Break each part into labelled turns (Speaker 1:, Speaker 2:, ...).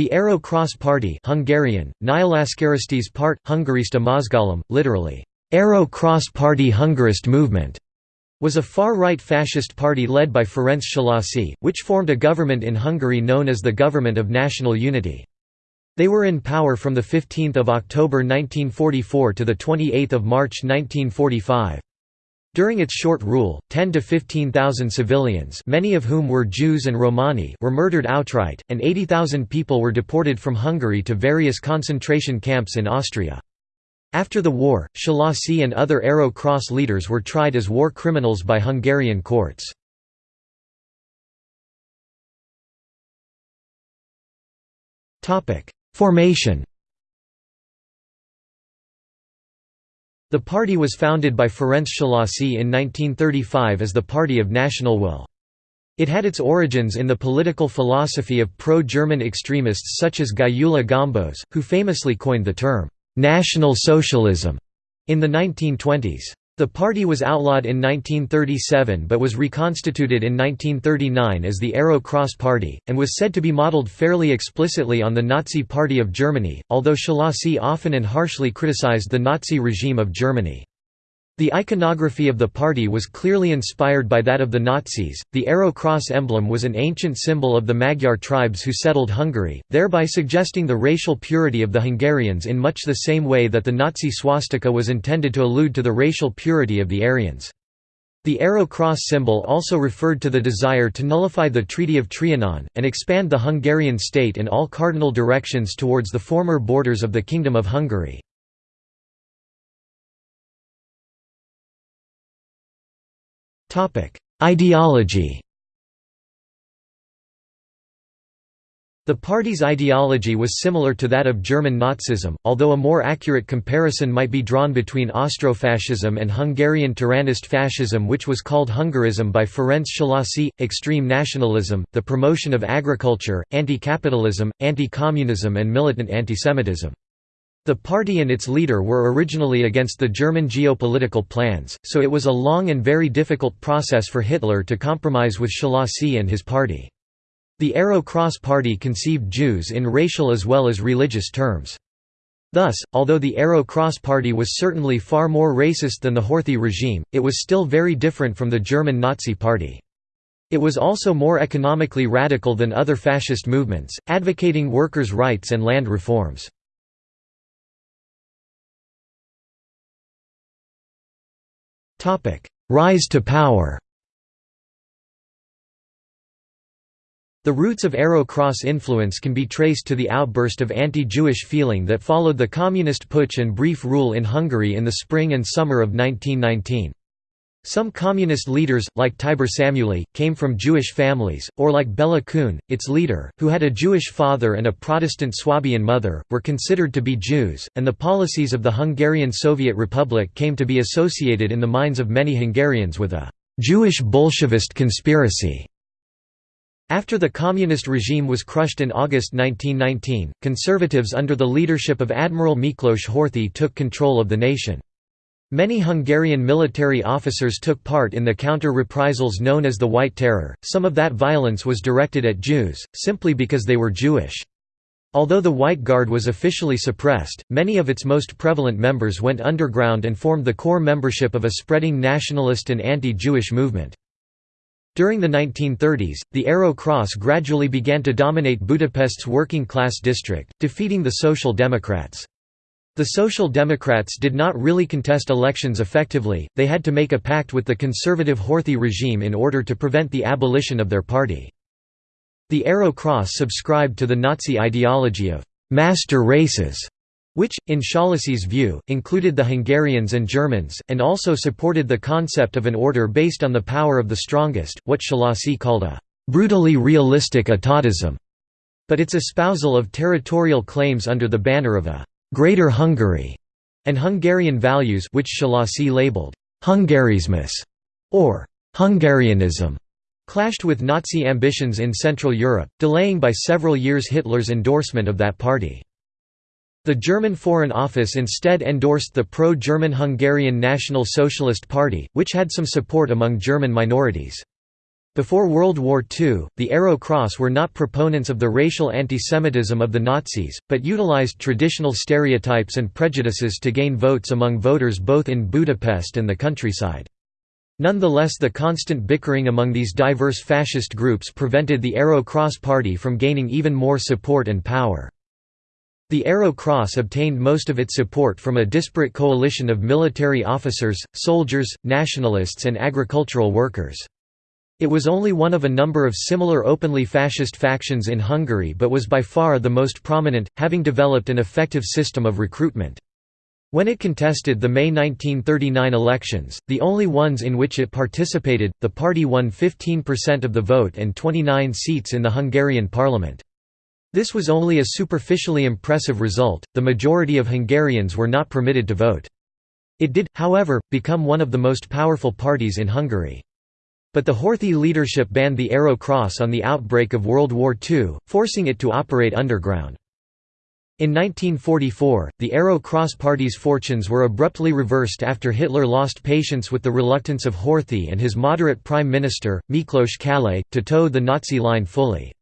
Speaker 1: The Arrow Cross Party Hungarian, Nyilaskeresztes Párt, Hungarista Mozgalom, literally, Arrow Cross Party Hungarist Movement, was a far-right fascist party led by Ferenc Szalasi, which formed a government in Hungary known as the Government of National Unity. They were in power from 15 October 1944 to 28 March 1945. During its short rule, 10 to 15,000 civilians many of whom were Jews and Romani were murdered outright, and 80,000 people were deported from Hungary to various concentration camps in Austria. After the war, Szalasi and other Arrow Cross leaders were tried as war criminals by Hungarian courts. Formation The party was founded by Ferenc Szalasi in 1935 as the Party of National Will. It had its origins in the political philosophy of pro-German extremists such as Gyula Gombos, who famously coined the term, "'National Socialism' in the 1920s. The party was outlawed in 1937 but was reconstituted in 1939 as the Arrow Cross Party, and was said to be modeled fairly explicitly on the Nazi Party of Germany, although Szalasi often and harshly criticized the Nazi regime of Germany. The iconography of the party was clearly inspired by that of the Nazis. The arrow cross emblem was an ancient symbol of the Magyar tribes who settled Hungary, thereby suggesting the racial purity of the Hungarians in much the same way that the Nazi swastika was intended to allude to the racial purity of the Aryans. The arrow cross symbol also referred to the desire to nullify the Treaty of Trianon, and expand the Hungarian state in all cardinal directions towards the former borders of the Kingdom of Hungary. Ideology The party's ideology was similar to that of German Nazism, although a more accurate comparison might be drawn between Austrofascism and Hungarian Turanist fascism which was called Hungarism by Ferenc Szalasi, extreme nationalism, the promotion of agriculture, anti-capitalism, anti-communism and militant antisemitism. The party and its leader were originally against the German geopolitical plans, so it was a long and very difficult process for Hitler to compromise with Szalasi and his party. The Arrow Cross Party conceived Jews in racial as well as religious terms. Thus, although the Arrow Cross Party was certainly far more racist than the Horthy regime, it was still very different from the German Nazi Party. It was also more economically radical than other fascist movements, advocating workers' rights and land reforms. Rise to power The roots of Arrow Cross influence can be traced to the outburst of anti-Jewish feeling that followed the communist putsch and brief rule in Hungary in the spring and summer of 1919. Some communist leaders, like Tibor Szamuely, came from Jewish families, or like Bela Kun, its leader, who had a Jewish father and a Protestant Swabian mother, were considered to be Jews, and the policies of the Hungarian Soviet Republic came to be associated in the minds of many Hungarians with a «Jewish Bolshevist conspiracy». After the communist regime was crushed in August 1919, conservatives under the leadership of Admiral Miklos Horthy took control of the nation. Many Hungarian military officers took part in the counter-reprisals known as the White Terror, some of that violence was directed at Jews, simply because they were Jewish. Although the White Guard was officially suppressed, many of its most prevalent members went underground and formed the core membership of a spreading nationalist and anti-Jewish movement. During the 1930s, the Arrow Cross gradually began to dominate Budapest's working-class district, defeating the Social Democrats. The Social Democrats did not really contest elections effectively, they had to make a pact with the conservative Horthy regime in order to prevent the abolition of their party. The Arrow Cross subscribed to the Nazi ideology of «master races», which, in Szalasi's view, included the Hungarians and Germans, and also supported the concept of an order based on the power of the strongest, what Szalasi called a «brutally realistic atatism», but its espousal of territorial claims under the banner of a Greater Hungary, and Hungarian values which Szalasi labeled Hungarizmus or Hungarianism clashed with Nazi ambitions in Central Europe, delaying by several years Hitler's endorsement of that party. The German Foreign Office instead endorsed the pro-German Hungarian National Socialist Party, which had some support among German minorities. Before World War II, the Arrow Cross were not proponents of the racial antisemitism of the Nazis, but utilized traditional stereotypes and prejudices to gain votes among voters both in Budapest and the countryside. Nonetheless the constant bickering among these diverse fascist groups prevented the Arrow Cross Party from gaining even more support and power. The Arrow Cross obtained most of its support from a disparate coalition of military officers, soldiers, nationalists and agricultural workers. It was only one of a number of similar openly fascist factions in Hungary but was by far the most prominent, having developed an effective system of recruitment. When it contested the May 1939 elections, the only ones in which it participated, the party won 15% of the vote and 29 seats in the Hungarian parliament. This was only a superficially impressive result, the majority of Hungarians were not permitted to vote. It did, however, become one of the most powerful parties in Hungary. But the Horthy leadership banned the Arrow Cross on the outbreak of World War II, forcing it to operate underground. In 1944, the Arrow Cross Party's fortunes were abruptly reversed after Hitler lost patience with the reluctance of Horthy and his moderate prime minister, Miklos Kállay, to toe the Nazi line fully.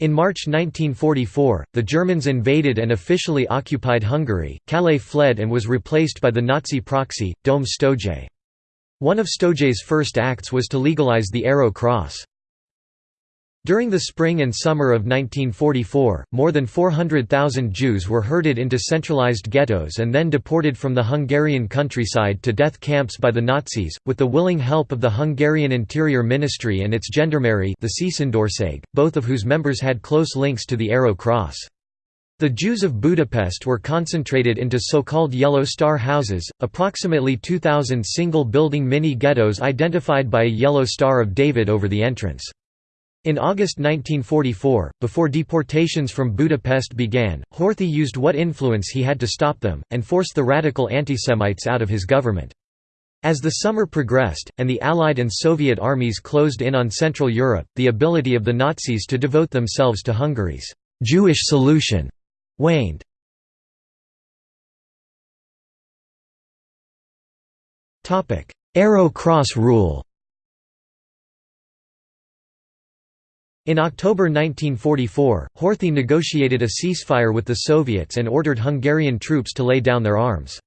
Speaker 1: In March 1944, the Germans invaded and officially occupied Hungary, Kállay fled and was replaced by the Nazi proxy, Dom Sztójay. One of Sztójay's first acts was to legalize the Arrow Cross. During the spring and summer of 1944, more than 400,000 Jews were herded into centralized ghettos and then deported from the Hungarian countryside to death camps by the Nazis, with the willing help of the Hungarian Interior Ministry and its gendarmerie the both of whose members had close links to the Arrow Cross. The Jews of Budapest were concentrated into so-called Yellow Star houses, approximately 2,000 single-building mini-ghettos identified by a yellow Star of David over the entrance. In August 1944, before deportations from Budapest began, Horthy used what influence he had to stop them, and forced the radical antisemites out of his government. As the summer progressed, and the Allied and Soviet armies closed in on Central Europe, the ability of the Nazis to devote themselves to Hungary's «Jewish solution» waned. Topic: Arrow Cross rule In October 1944, Horthy negotiated a ceasefire with the Soviets and ordered Hungarian troops to lay down their arms.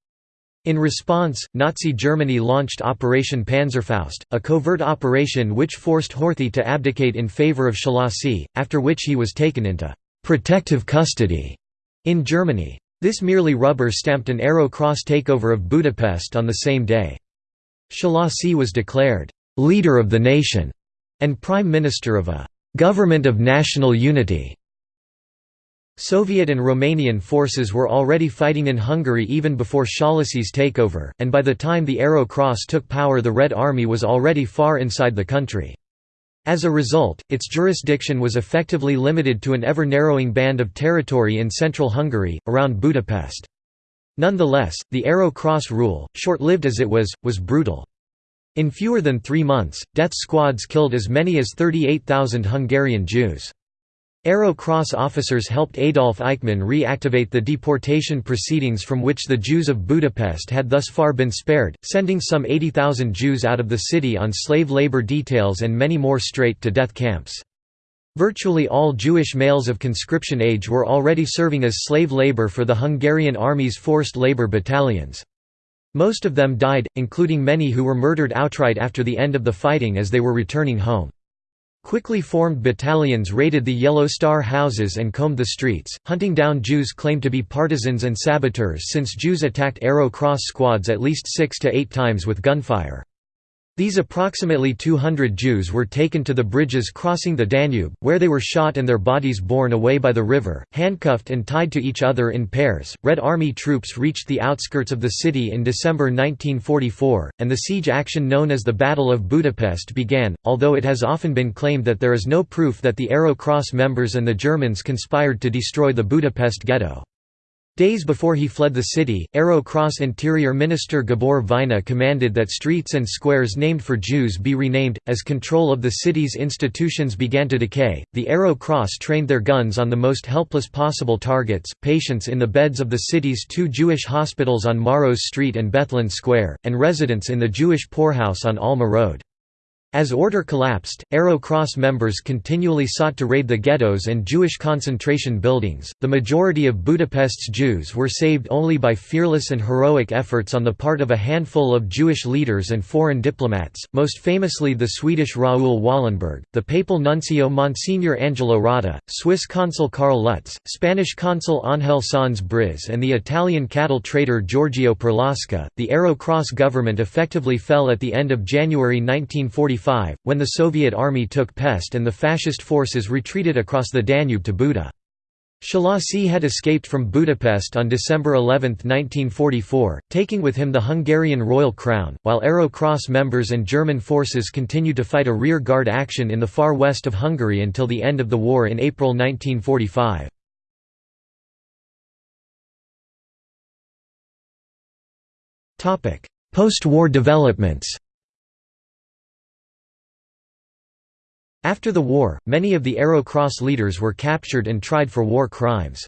Speaker 1: In response, Nazi Germany launched Operation Panzerfaust, a covert operation which forced Horthy to abdicate in favor of Szalasi, after which he was taken into «protective custody» In Germany. This merely rubber-stamped an Arrow Cross takeover of Budapest on the same day. Szalasi was declared, "...leader of the nation", and prime minister of a "...government of national unity". Soviet and Romanian forces were already fighting in Hungary even before Szalasi's takeover, and by the time the Arrow Cross took power the Red Army was already far inside the country. As a result, its jurisdiction was effectively limited to an ever-narrowing band of territory in central Hungary, around Budapest. Nonetheless, the Arrow Cross rule, short-lived as it was, was brutal. In fewer than three months, death squads killed as many as 38,000 Hungarian Jews. Arrow Cross officers helped Adolf Eichmann reactivate the deportation proceedings from which the Jews of Budapest had thus far been spared, sending some 80,000 Jews out of the city on slave labor details and many more straight to death camps. Virtually all Jewish males of conscription age were already serving as slave labor for the Hungarian army's forced labor battalions. Most of them died, including many who were murdered outright after the end of the fighting as they were returning home. Quickly formed battalions raided the Yellow Star houses and combed the streets, hunting down Jews claimed to be partisans and saboteurs since Jews attacked Arrow Cross squads at least six to eight times with gunfire. These approximately 200 Jews were taken to the bridges crossing the Danube, where they were shot and their bodies borne away by the river, handcuffed and tied to each other in pairs. Red Army troops reached the outskirts of the city in December 1944, and the siege action known as the Battle of Budapest began, although it has often been claimed that there is no proof that the Arrow Cross members and the Germans conspired to destroy the Budapest ghetto. Days before he fled the city, Arrow Cross Interior Minister Gabor Vajna commanded that streets and squares named for Jews be renamed. As control of the city's institutions began to decay, the Arrow Cross trained their guns on the most helpless possible targets patients in the beds of the city's two Jewish hospitals on Maros Street and Bethlen Square, and residents in the Jewish poorhouse on Alma Road. As order collapsed, Arrow Cross members continually sought to raid the ghettos and Jewish concentration buildings. The majority of Budapest's Jews were saved only by fearless and heroic efforts on the part of a handful of Jewish leaders and foreign diplomats, most famously the Swedish Raoul Wallenberg, the papal nuncio Monsignor Angelo Rotta, Swiss consul Karl Lutz, Spanish consul Ángel Sanz Briz, and the Italian cattle trader Giorgio Perlasca. The Arrow Cross government effectively fell at the end of January 1945 when the Soviet army took Pest and the fascist forces retreated across the Danube to Buda. Szalasi had escaped from Budapest on December 11, 1944, taking with him the Hungarian royal crown, while Arrow Cross members and German forces continued to fight a rear-guard action in the far west of Hungary until the end of the war in April 1945. Post-war developments After the war, many of the Arrow Cross leaders were captured and tried for war crimes.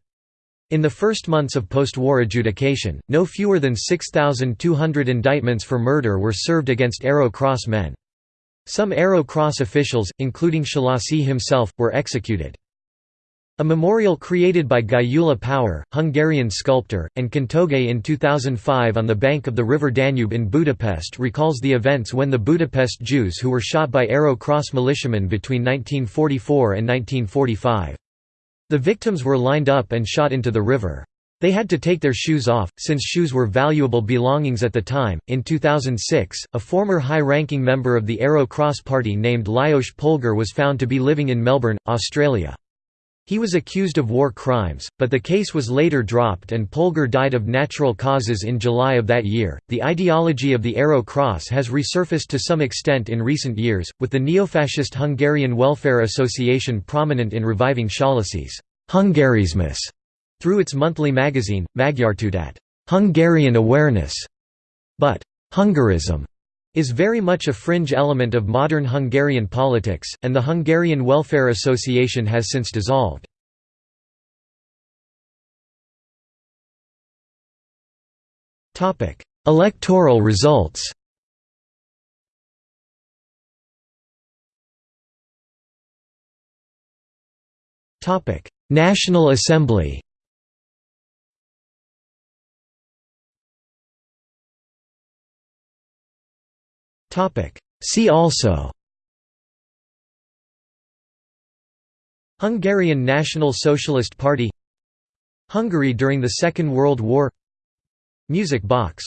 Speaker 1: In the first months of post-war adjudication, no fewer than 6,200 indictments for murder were served against Arrow Cross men. Some Arrow Cross officials, including Szalasi himself, were executed. A memorial created by Gyula Pauer, Hungarian sculptor, and Can Togay in 2005 on the bank of the river Danube in Budapest recalls the events when the Budapest Jews who were shot by Arrow Cross militiamen between 1944 and 1945. The victims were lined up and shot into the river. They had to take their shoes off, since shoes were valuable belongings at the time. In 2006, a former high ranking member of the Arrow Cross Party named Lajos Polgar was found to be living in Melbourne, Australia. He was accused of war crimes, but the case was later dropped and Polgar died of natural causes in July of that year. The ideology of the Arrow Cross has resurfaced to some extent in recent years, with the neo-fascist Hungarian Welfare Association prominent in reviving Szalasi's Hungarizmus through its monthly magazine, Magyartudat, Hungarian awareness. But Hungarism is very much a fringe element of modern Hungarian politics, and the Hungarian Welfare Association has since dissolved. Electoral results National Assembly See also. Hungarian National Socialist Party. Hungary during the Second World War. Music box